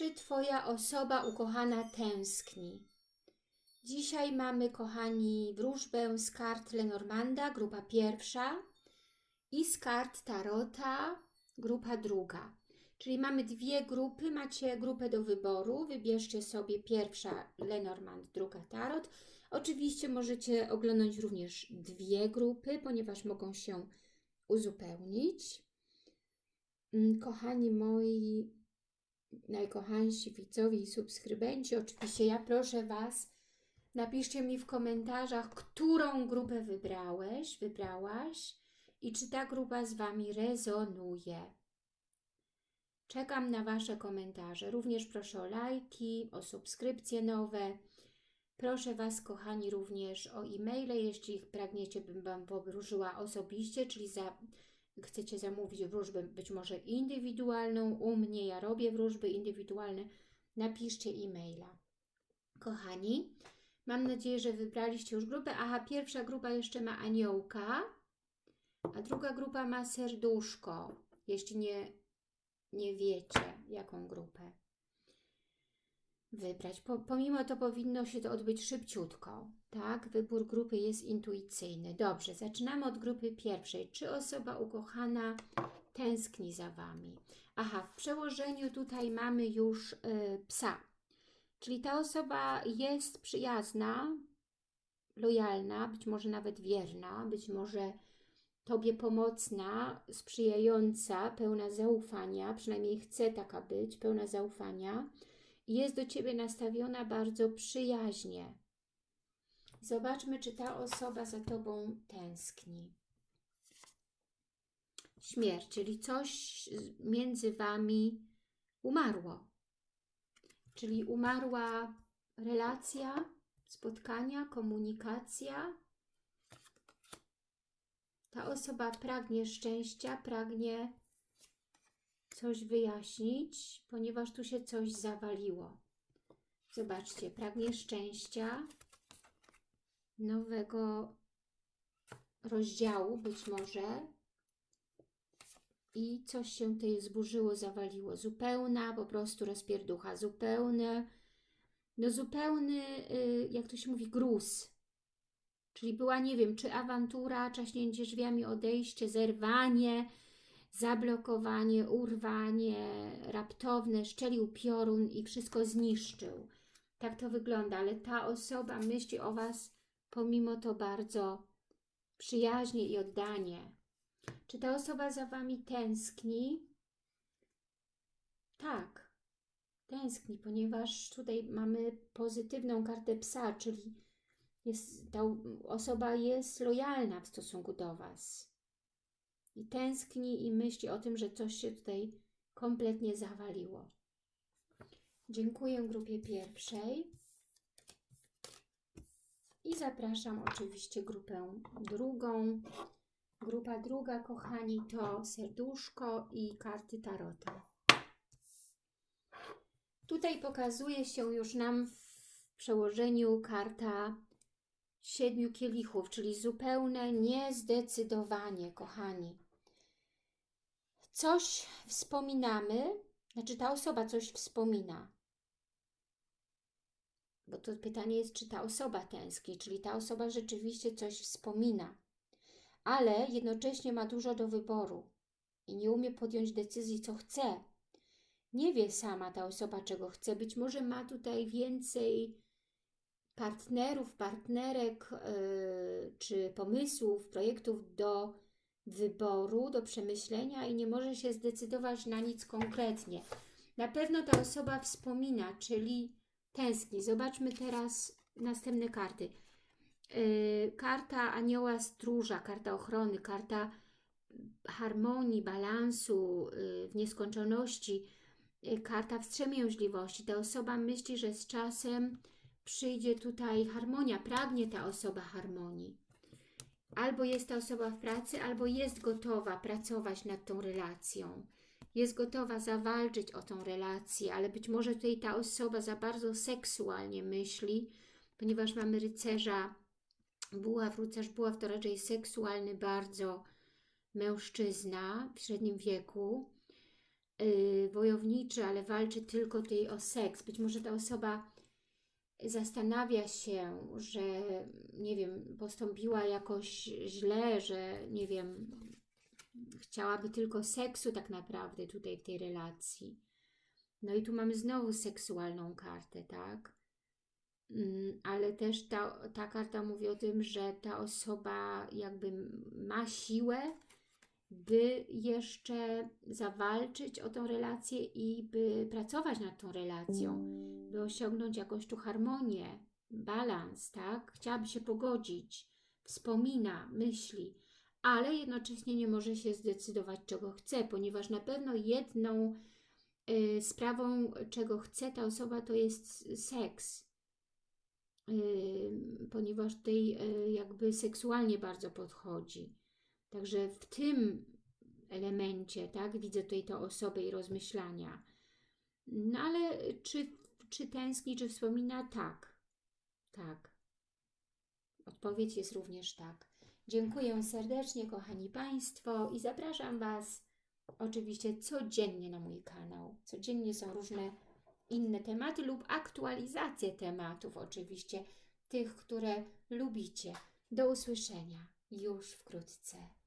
Czy Twoja osoba ukochana tęskni? Dzisiaj mamy, kochani, wróżbę z kart Lenormanda, grupa pierwsza i z kart Tarota, grupa druga. Czyli mamy dwie grupy, macie grupę do wyboru, wybierzcie sobie pierwsza Lenormand, druga Tarot. Oczywiście możecie oglądać również dwie grupy, ponieważ mogą się uzupełnić. Mm, Kochani moi, najkochańsi widzowie i subskrybenci, oczywiście ja proszę Was, napiszcie mi w komentarzach, którą grupę wybrałeś, wybrałaś i czy ta grupa z Wami rezonuje. Czekam na Wasze komentarze. Również proszę o lajki, o subskrypcje nowe. Proszę Was, kochani, również o e-maile, jeśli pragniecie, bym Wam powróżyła osobiście, czyli za, chcecie zamówić wróżbę być może indywidualną u mnie, ja robię wróżby indywidualne, napiszcie e-maila. Kochani, mam nadzieję, że wybraliście już grupę. Aha, pierwsza grupa jeszcze ma aniołka, a druga grupa ma serduszko, jeśli nie, nie wiecie, jaką grupę wybrać. Po, pomimo to powinno się to odbyć szybciutko, tak? Wybór grupy jest intuicyjny. Dobrze, zaczynamy od grupy pierwszej. Czy osoba ukochana tęskni za Wami? Aha, w przełożeniu tutaj mamy już y, psa. Czyli ta osoba jest przyjazna, lojalna, być może nawet wierna, być może Tobie pomocna, sprzyjająca, pełna zaufania, przynajmniej chce taka być, pełna zaufania, jest do Ciebie nastawiona bardzo przyjaźnie. Zobaczmy, czy ta osoba za Tobą tęskni. Śmierć, czyli coś między Wami umarło. Czyli umarła relacja, spotkania, komunikacja. Ta osoba pragnie szczęścia, pragnie coś wyjaśnić, ponieważ tu się coś zawaliło. Zobaczcie, pragnie szczęścia, nowego rozdziału być może i coś się tutaj zburzyło, zawaliło. Zupełna po prostu rozpierducha, zupełne, no zupełny, y, jak to się mówi, gruz. Czyli była, nie wiem, czy awantura, czaśnięcie drzwiami, odejście, zerwanie, zablokowanie, urwanie raptowne, szczelił piorun i wszystko zniszczył. Tak to wygląda, ale ta osoba myśli o Was pomimo to bardzo przyjaźnie i oddanie. Czy ta osoba za Wami tęskni? Tak, tęskni, ponieważ tutaj mamy pozytywną kartę psa, czyli jest, ta osoba jest lojalna w stosunku do Was i tęskni i myśli o tym, że coś się tutaj kompletnie zawaliło. Dziękuję grupie pierwszej i zapraszam oczywiście grupę drugą. Grupa druga, kochani, to serduszko i karty tarota. Tutaj pokazuje się już nam w przełożeniu karta siedmiu kielichów, czyli zupełne niezdecydowanie, kochani. Coś wspominamy, znaczy ta osoba coś wspomina. Bo to pytanie jest, czy ta osoba tęskni, czyli ta osoba rzeczywiście coś wspomina, ale jednocześnie ma dużo do wyboru i nie umie podjąć decyzji, co chce. Nie wie sama ta osoba, czego chce. Być może ma tutaj więcej partnerów, partnerek yy, czy pomysłów, projektów do wyboru, do przemyślenia i nie może się zdecydować na nic konkretnie. Na pewno ta osoba wspomina, czyli tęskni. Zobaczmy teraz następne karty. Yy, karta anioła stróża, karta ochrony, karta harmonii, balansu, yy, w nieskończoności, yy, karta wstrzemięźliwości. Ta osoba myśli, że z czasem przyjdzie tutaj harmonia, pragnie ta osoba harmonii. Albo jest ta osoba w pracy, albo jest gotowa pracować nad tą relacją. Jest gotowa zawalczyć o tą relację, ale być może tutaj ta osoba za bardzo seksualnie myśli, ponieważ mamy rycerza buław, rycerz buław to raczej seksualny bardzo mężczyzna w średnim wieku. y, wojowniczy, ale walczy tylko tutaj o seks. Być może ta osoba zastanawia się, że nie wiem, postąpiła jakoś źle, że nie wiem, chciałaby tylko seksu tak naprawdę tutaj w tej relacji. No i tu mamy znowu seksualną kartę, tak? Mm, Ale też ta, ta karta mówi o tym, że ta osoba jakby ma siłę, by jeszcze zawalczyć o tą relację i by pracować nad tą relacją, by osiągnąć jakąś tu harmonię, balans, tak? Chciałaby się pogodzić, wspomina, myśli, ale jednocześnie nie może się zdecydować, czego chce, ponieważ na pewno jedną y, sprawą, czego chce ta osoba, to jest seks. Y, ponieważ tutaj y, jakby seksualnie bardzo podchodzi. Także w tym elemencie, tak, widzę tutaj tę osobę i rozmyślania. No ale czy, czy tęskni, czy wspomina? Tak. Tak. Odpowiedź jest również tak. Dziękuję serdecznie, kochani Państwo, i zapraszam Was oczywiście codziennie na mój kanał. Codziennie są różne inne tematy lub aktualizacje tematów, oczywiście tych, które lubicie. Do usłyszenia już wkrótce.